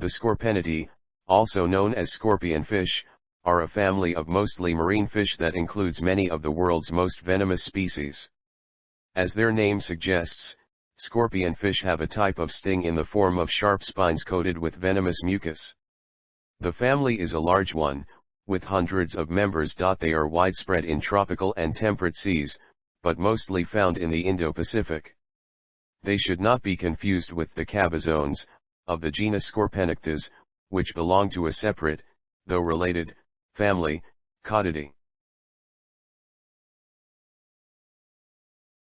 The Scorpaenidae, also known as scorpion fish, are a family of mostly marine fish that includes many of the world's most venomous species. As their name suggests, scorpion fish have a type of sting in the form of sharp spines coated with venomous mucus. The family is a large one, with hundreds of members. They are widespread in tropical and temperate seas, but mostly found in the Indo-Pacific. They should not be confused with the cabezones, of the genus Scorpaenichthys, which belong to a separate, though related, family, Cottidae.